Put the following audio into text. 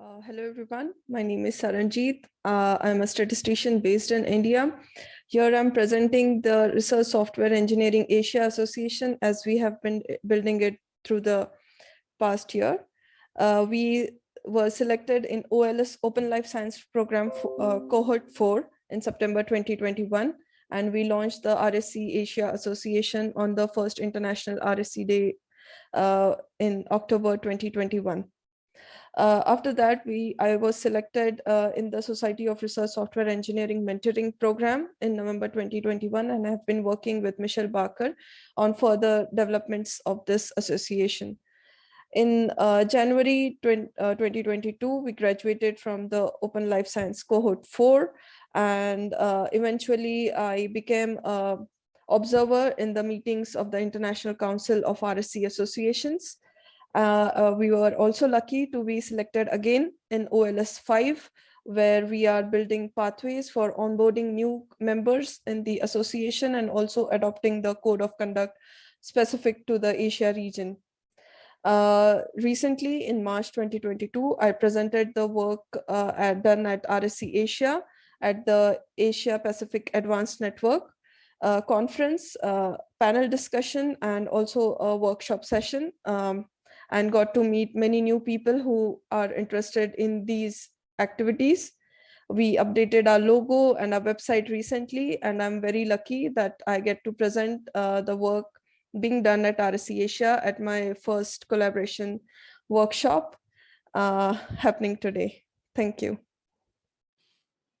Uh, hello, everyone. My name is Saranjeet. Uh, I'm a statistician based in India. Here I'm presenting the Research Software Engineering Asia Association as we have been building it through the past year. Uh, we were selected in OLS Open Life Science Program uh, Cohort 4 in September 2021. And we launched the RSE Asia Association on the first International RSE Day uh, in October 2021. Uh, after that, we I was selected uh, in the Society of Research Software Engineering Mentoring Program in November 2021, and I have been working with Michelle Barker on further developments of this association. In uh, January 20, 2022, uh, we graduated from the Open Life Science Cohort 4, and uh, eventually I became a observer in the meetings of the International Council of RSE Associations. Uh, uh, we were also lucky to be selected again in OLS 5, where we are building pathways for onboarding new members in the association and also adopting the code of conduct specific to the Asia region. Uh, recently, in March 2022, I presented the work uh, at, done at RSE Asia at the Asia Pacific Advanced Network uh, conference, uh, panel discussion, and also a workshop session. Um, and got to meet many new people who are interested in these activities. We updated our logo and our website recently, and I'm very lucky that I get to present uh, the work being done at RSE Asia at my first collaboration workshop uh, happening today. Thank you.